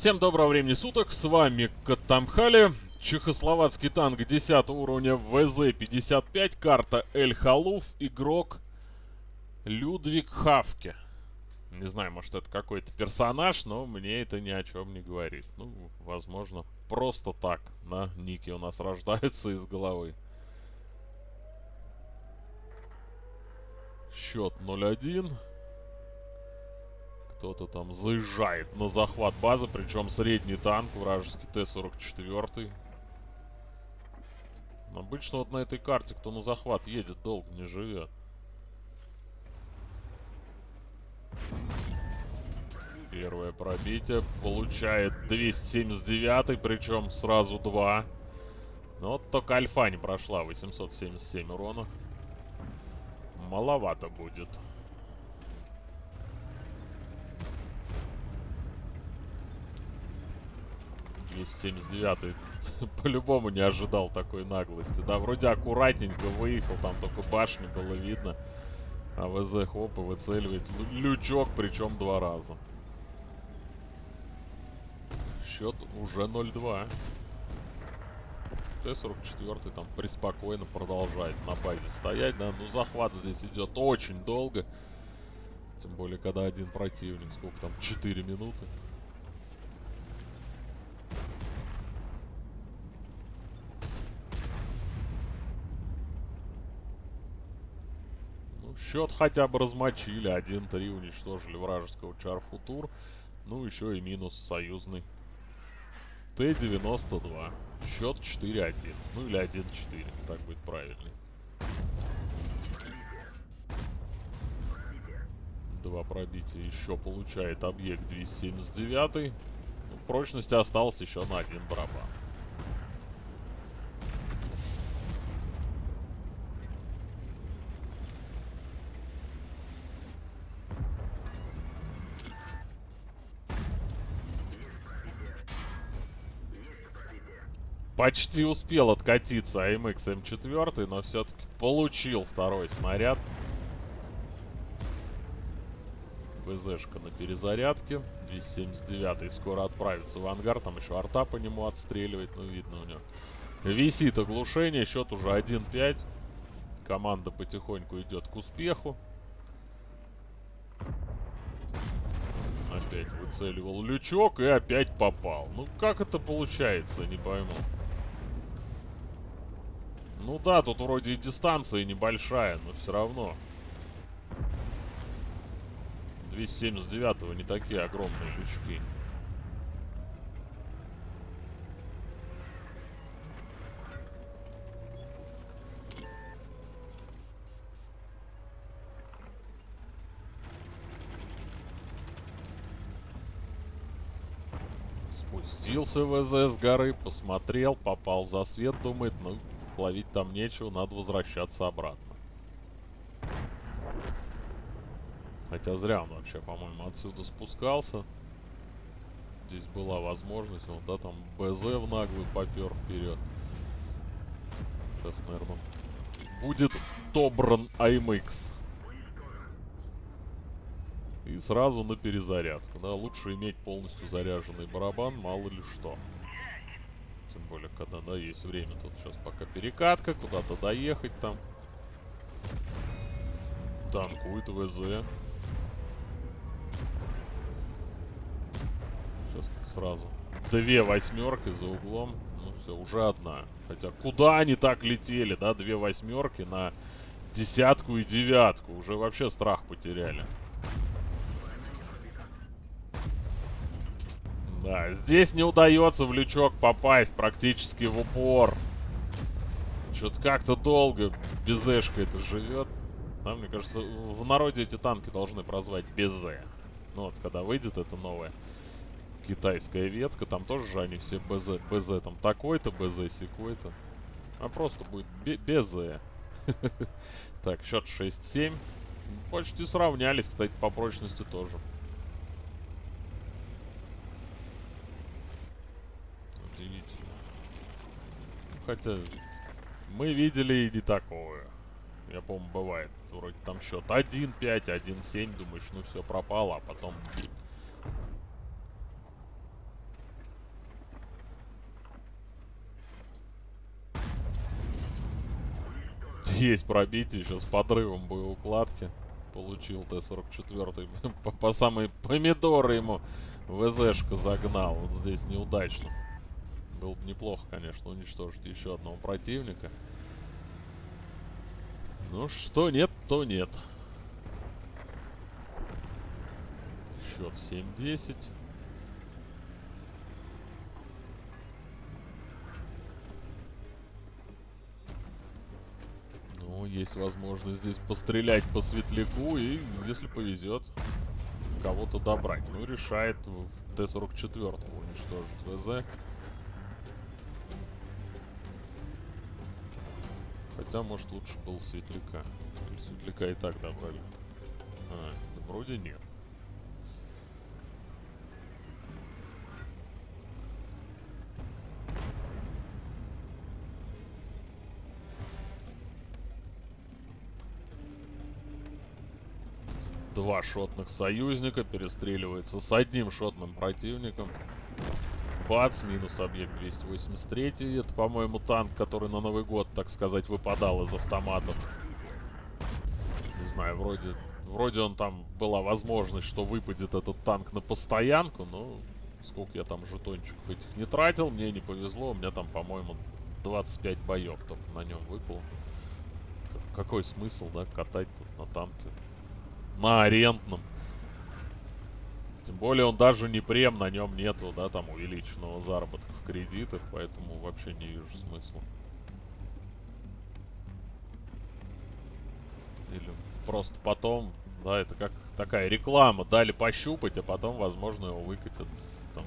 Всем доброго времени суток, с вами Катамхали, чехословацкий танк 10 уровня ВЗ-55, карта Эль Халуф, игрок Людвиг Хавке. Не знаю, может это какой-то персонаж, но мне это ни о чем не говорит. Ну, возможно, просто так на нике у нас рождаются из головы. Счет 0-1. Кто-то там заезжает на захват базы, причем средний танк, вражеский Т-44. Обычно вот на этой карте, кто на захват едет, долго не живет. Первое пробитие. Получает 279, причем сразу два. Но вот только альфа не прошла. 877 урона. Маловато будет. 279 по-любому не ожидал такой наглости. Да, вроде аккуратненько выехал, там только башни было видно. А ВЗ хоп и выцеливает лючок, причем два раза. Счет уже 0-2. Т-44 там преспокойно продолжает на базе стоять, да. Ну, захват здесь идет очень долго. Тем более, когда один противник, сколько там, 4 минуты. Счет хотя бы размочили. 1-3 уничтожили вражеского Чарфутур. Ну, еще и минус союзный. Т-92. Счет 4-1. Ну, или 1-4. Так будет правильный. Два пробития еще получает объект 279. Ну, прочности осталось еще на один барабан. Почти успел откатиться АМХ М4, но все-таки получил второй снаряд. БЗшка на перезарядке. 279 скоро отправится в ангар. Там еще арта по нему отстреливает. Ну, видно у него. Висит оглушение. Счет уже 1-5. Команда потихоньку идет к успеху. Опять выцеливал лючок и опять попал. Ну, как это получается, не пойму. Ну да, тут вроде и дистанция небольшая, но все равно. 279-го не такие огромные лючки. Спустился ВЗ с горы, посмотрел, попал в засвет, думает, ну, ловить там нечего, надо возвращаться обратно. Хотя зря он вообще, по-моему, отсюда спускался. Здесь была возможность, он, да, там БЗ в наглую попер вперед. Сейчас, наверное, будет добран АМХ. И сразу на перезарядку. Да, лучше иметь полностью заряженный барабан, мало ли что. Более, когда, да, есть время. Тут сейчас пока перекатка, куда-то доехать там. Танкует ВЗ. Сейчас сразу. Две восьмерки за углом. Ну все, уже одна. Хотя куда они так летели, да? Две восьмерки на десятку и девятку. Уже вообще страх потеряли. Да, здесь не удается в лючок попасть практически в упор. Что-то как-то долго безэшка это живет. Да, мне кажется, в народе эти танки должны прозвать Безе. Ну вот, когда выйдет эта новая китайская ветка, там тоже же они все БЗ, БЗ там такой-то, БЗ секой-то. А просто будет Безе. Так, счет 6-7. Почти сравнялись, кстати, по прочности тоже. хотя мы видели и не такое. Я помню, бывает. Вроде там счет 1-5, 1-7, думаешь, ну все пропало, а потом... Есть пробитие, с подрывом боевой укладки. Получил Т-44 по, по самые помидоры ему ВЗшка загнал. Вот здесь неудачно. Было бы неплохо, конечно, уничтожить еще одного противника. Ну, что нет, то нет. Счет 7-10. Ну, есть возможность здесь пострелять по светляку и, если повезет, кого-то добрать. Ну, решает Т-44 уничтожить ВЗ. Хотя, может, лучше был светляка. Или светляка и так добрали. А, да вроде нет. Два шотных союзника перестреливается с одним шотным противником. Бац, минус объект 283. Это, по-моему, танк, который на Новый год, так сказать, выпадал из автоматов. Не знаю, вроде... Вроде он там была возможность, что выпадет этот танк на постоянку, но сколько я там жетончиков этих не тратил, мне не повезло. У меня там, по-моему, 25 боев только на нем выпало. Какой смысл, да, катать тут на танке? На арендном. Тем более он даже не прем, на нем нету, да, там увеличенного заработка в кредитах, поэтому вообще не вижу смысла. Или просто потом, да, это как такая реклама, дали пощупать, а потом, возможно, его выкатят там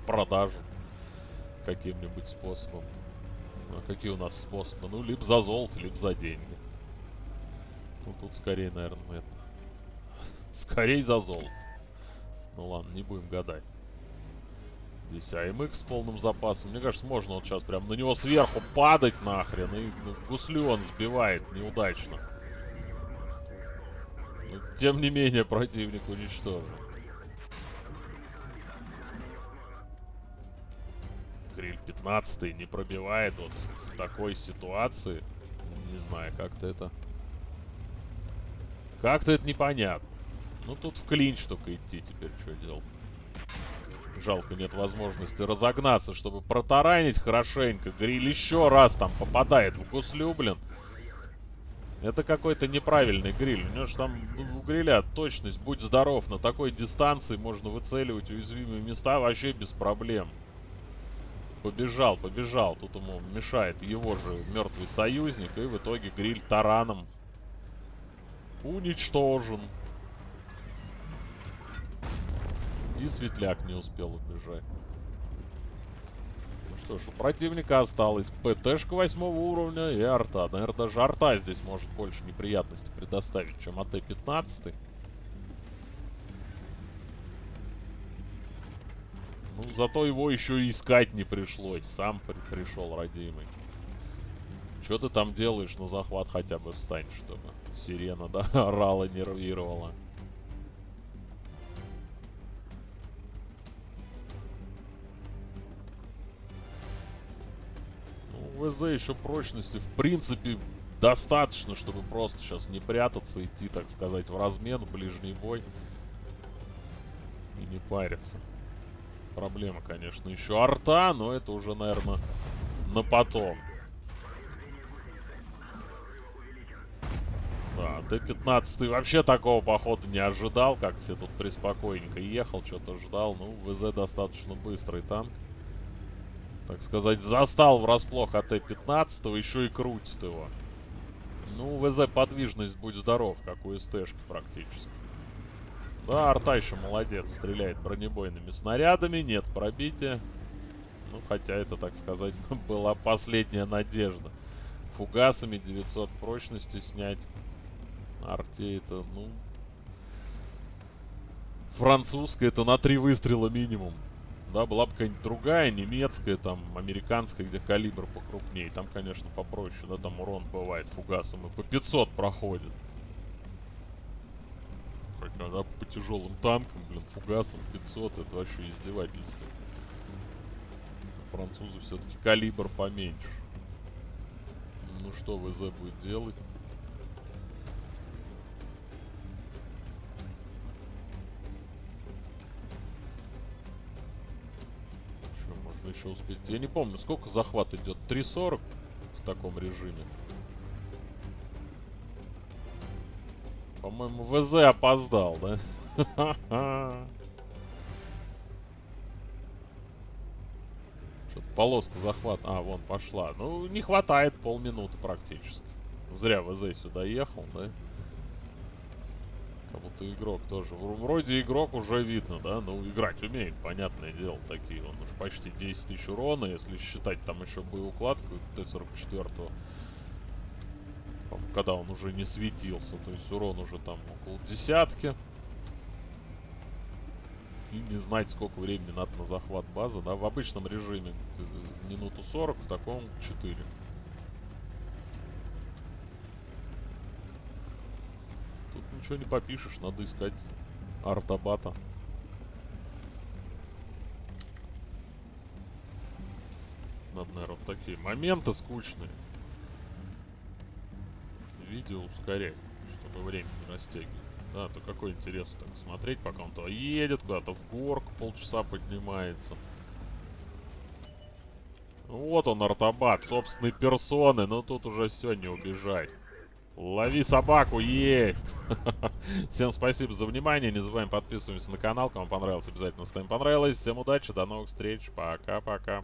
в продажу каким-нибудь способом. А какие у нас способы? Ну, либо за золото, либо за деньги. Ну, тут скорее, наверное, это... Скорее за золото. Ну ладно, не будем гадать. Здесь АМХ с полным запасом. Мне кажется, можно вот сейчас прям на него сверху падать нахрен. И гуслю он сбивает неудачно. Но, тем не менее, противник уничтожен. Гриль 15 не пробивает вот в такой ситуации. Не знаю, как-то это... Как-то это непонятно. Ну тут в клинч только идти теперь, что делать. Жалко, нет возможности разогнаться, чтобы протаранить хорошенько. Гриль еще раз там попадает в гуслю, блин. Это какой-то неправильный гриль. У него же там ну, у гриля точность, будь здоров, на такой дистанции можно выцеливать уязвимые места вообще без проблем. Побежал, побежал. Тут ему мешает его же мертвый союзник. И в итоге гриль тараном уничтожен. И светляк не успел убежать. Ну что ж, у противника осталось ПТшка восьмого уровня и арта. Наверное, даже арта здесь может больше неприятностей предоставить, чем АТ-15. Ну, зато его еще и искать не пришлось. Сам при пришел, родимый. Что ты там делаешь на захват хотя бы встань, чтобы сирена, да, орала, нервировала. ВЗ еще прочности, в принципе, достаточно, чтобы просто сейчас не прятаться, идти, так сказать, в размен, в ближний бой. И не париться. Проблема, конечно, еще арта, но это уже, наверное, на потом. Да, Т-15 вообще такого похода не ожидал, как все тут приспокойненько ехал, что-то ждал. Ну, ВЗ достаточно быстрый танк так сказать, застал врасплох АТ-15, еще и крутит его. Ну, ВЗ подвижность, будь здоров, как у СТшки практически. Да, арта еще молодец, стреляет бронебойными снарядами, нет пробития. Ну, хотя это, так сказать, была последняя надежда. Фугасами 900 прочности снять. Арте это, ну... Французская это на три выстрела минимум да, была бы какая-нибудь другая, немецкая, там, американская, где калибр покрупнее. Там, конечно, попроще, да, там урон бывает фугасом и по 500 проходит. Хотя, да, по тяжелым танкам, блин, фугасом 500, это вообще издевательство. Французы все-таки калибр поменьше. Ну что ВЗ будет делать? Еще успеть? Я не помню, сколько захват идет? 3.40 в таком режиме. По-моему, ВЗ опоздал, да? Что-то полоска захват. А, вон пошла. Ну, не хватает полминуты практически. Зря ВЗ сюда ехал, да? Как будто игрок тоже. Вроде игрок уже видно, да? Ну, играть умеет, понятное дело, такие. Он уж почти 10 тысяч урона, если считать там еще боеукладку Т-44 когда он уже не светился. То есть урон уже там около десятки. И не знать, сколько времени надо на захват базы. Да, в обычном режиме минуту 40, в таком 4. Тут ничего не попишешь, надо искать артабата. Надо, наверное, вот такие моменты скучные видео ускорять, чтобы время не растягивать. Да, то какой интерес так смотреть, пока он то едет, куда-то в горку полчаса поднимается. Вот он, Артабат, собственной персоны, но тут уже все, не убежать. Лови собаку, есть! Всем спасибо за внимание, не забываем подписываться на канал, кому понравилось, обязательно ставим понравилось. Всем удачи, до новых встреч, пока-пока.